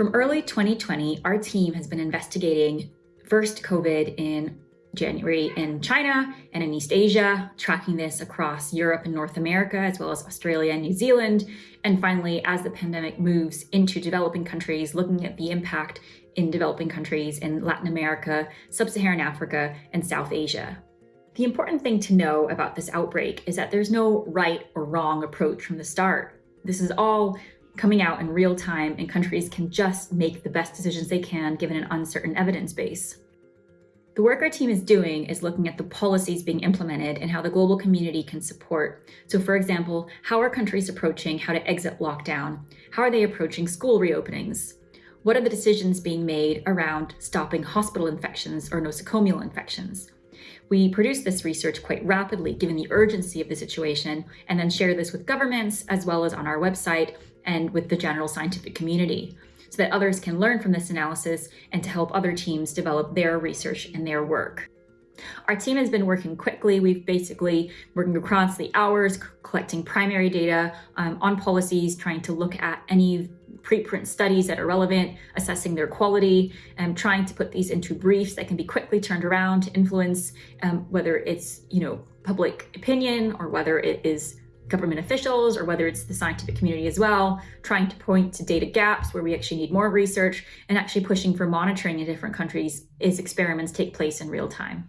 From early 2020, our team has been investigating first COVID in January in China and in East Asia, tracking this across Europe and North America, as well as Australia and New Zealand. And finally, as the pandemic moves into developing countries, looking at the impact in developing countries in Latin America, Sub-Saharan Africa, and South Asia. The important thing to know about this outbreak is that there's no right or wrong approach from the start. This is all coming out in real time and countries can just make the best decisions they can given an uncertain evidence base. The work our team is doing is looking at the policies being implemented and how the global community can support. So for example, how are countries approaching how to exit lockdown? How are they approaching school reopenings? What are the decisions being made around stopping hospital infections or nosocomial infections? We produce this research quite rapidly given the urgency of the situation and then share this with governments as well as on our website and with the general scientific community so that others can learn from this analysis and to help other teams develop their research and their work. Our team has been working quickly. We've basically working across the hours, collecting primary data um, on policies, trying to look at any preprint studies that are relevant, assessing their quality, and trying to put these into briefs that can be quickly turned around to influence um, whether it's you know public opinion or whether it is government officials or whether it's the scientific community as well, trying to point to data gaps where we actually need more research and actually pushing for monitoring in different countries as experiments take place in real time.